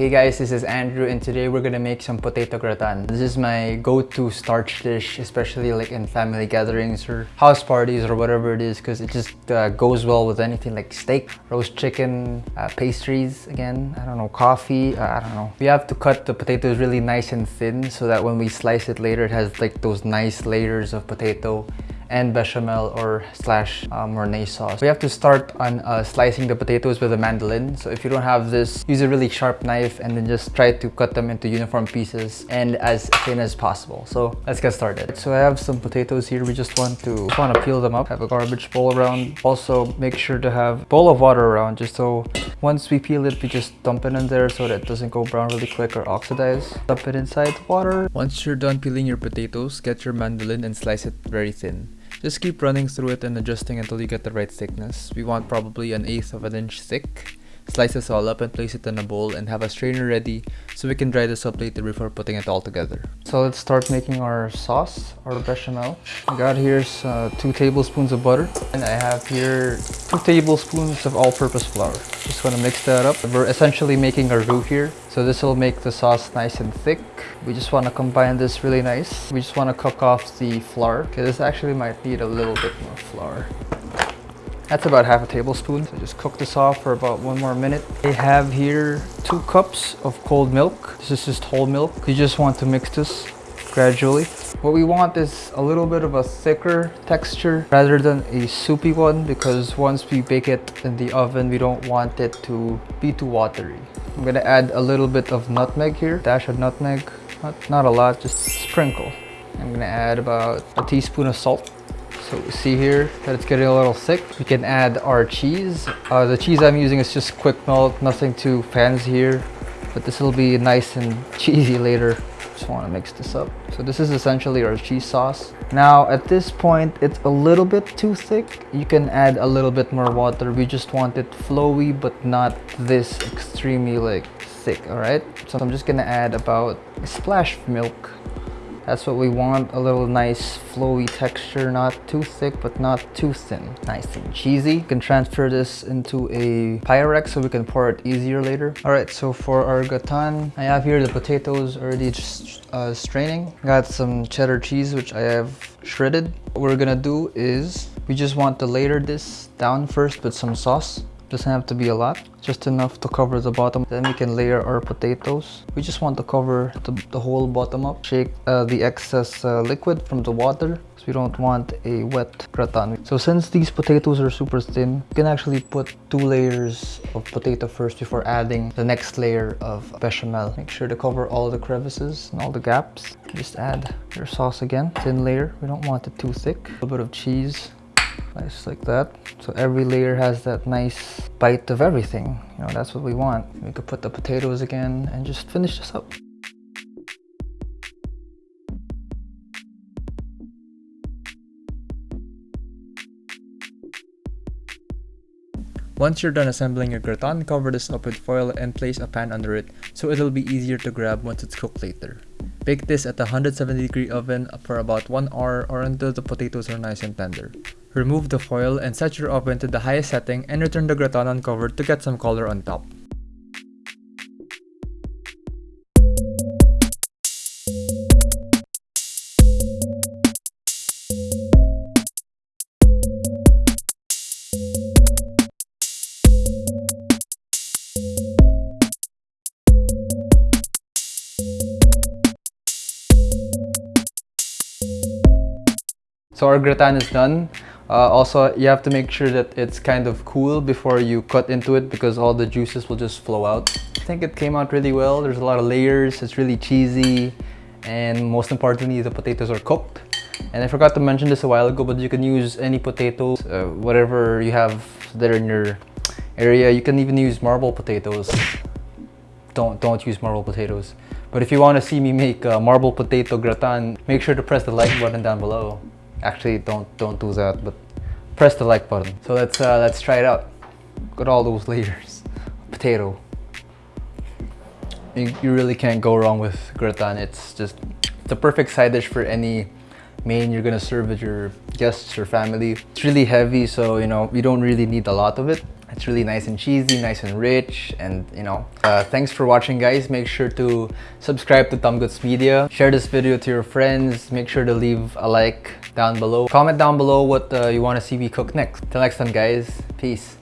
Hey guys, this is Andrew and today we're gonna make some potato gratin. This is my go-to starch dish, especially like in family gatherings or house parties or whatever it is because it just uh, goes well with anything like steak, roast chicken, uh, pastries again, I don't know, coffee, uh, I don't know. We have to cut the potatoes really nice and thin so that when we slice it later it has like those nice layers of potato and bechamel or slash Mornay sauce. We have to start on uh, slicing the potatoes with a mandolin. So if you don't have this, use a really sharp knife and then just try to cut them into uniform pieces and as thin as possible. So let's get started. So I have some potatoes here. We just want to just want to peel them up. Have a garbage bowl around. Also make sure to have a bowl of water around just so once we peel it, we just dump it in there so that it doesn't go brown really quick or oxidize. Dump it inside water. Once you're done peeling your potatoes, get your mandolin and slice it very thin. Just keep running through it and adjusting until you get the right thickness. We want probably an eighth of an inch thick. Slice this all up and place it in a bowl and have a strainer ready so we can dry this up later before putting it all together. So let's start making our sauce, our bechamel. I got here uh, two tablespoons of butter and I have here two tablespoons of all-purpose flour. Just want to mix that up. We're essentially making a roux here. So this will make the sauce nice and thick. We just want to combine this really nice. We just want to cook off the flour. Okay, this actually might need a little bit more flour. That's about half a tablespoon. So just cook this off for about one more minute. I have here two cups of cold milk. This is just whole milk. You just want to mix this gradually. What we want is a little bit of a thicker texture rather than a soupy one because once we bake it in the oven, we don't want it to be too watery. I'm gonna add a little bit of nutmeg here, dash of nutmeg, not, not a lot, just sprinkle. I'm gonna add about a teaspoon of salt so we see here that it's getting a little thick. We can add our cheese. Uh, the cheese I'm using is just quick melt, nothing too fancy here. But this will be nice and cheesy later. Just want to mix this up. So this is essentially our cheese sauce. Now at this point, it's a little bit too thick. You can add a little bit more water. We just want it flowy, but not this extremely like thick, all right? So I'm just gonna add about a splash of milk that's what we want, a little nice flowy texture, not too thick, but not too thin. Nice and cheesy. You can transfer this into a Pyrex so we can pour it easier later. All right, so for our gratin, I have here the potatoes already uh, straining. Got some cheddar cheese, which I have shredded. What we're gonna do is, we just want to layer this down first with some sauce. Doesn't have to be a lot, just enough to cover the bottom. Then we can layer our potatoes. We just want to cover the, the whole bottom up. Shake uh, the excess uh, liquid from the water because we don't want a wet gratin. So since these potatoes are super thin, you can actually put two layers of potato first before adding the next layer of bechamel. Make sure to cover all the crevices and all the gaps. Just add your sauce again, thin layer. We don't want it too thick. A little bit of cheese nice like that so every layer has that nice bite of everything you know that's what we want we could put the potatoes again and just finish this up Once you're done assembling your gratin, cover this up with foil and place a pan under it so it'll be easier to grab once it's cooked later. Bake this at a 170 degree oven for about 1 hour or until the potatoes are nice and tender. Remove the foil and set your oven to the highest setting and return the gratin uncovered to get some color on top. So our gratin is done. Uh, also, you have to make sure that it's kind of cool before you cut into it because all the juices will just flow out. I think it came out really well. There's a lot of layers. It's really cheesy. And most importantly, the potatoes are cooked. And I forgot to mention this a while ago, but you can use any potatoes, uh, whatever you have there in your area. You can even use marble potatoes. Don't, don't use marble potatoes. But if you want to see me make a marble potato gratin, make sure to press the like button down below actually don't don't do that but press the like button so let's uh, let's try it out got all those layers potato you, you really can't go wrong with gratin it's just the perfect side dish for any main you're gonna serve with your guests or family it's really heavy so you know you don't really need a lot of it It's really nice and cheesy, nice and rich, and you know. Uh, thanks for watching guys. Make sure to subscribe to Tom Goods Media. Share this video to your friends. Make sure to leave a like down below. Comment down below what uh, you want to see me cook next. Till next time guys, peace.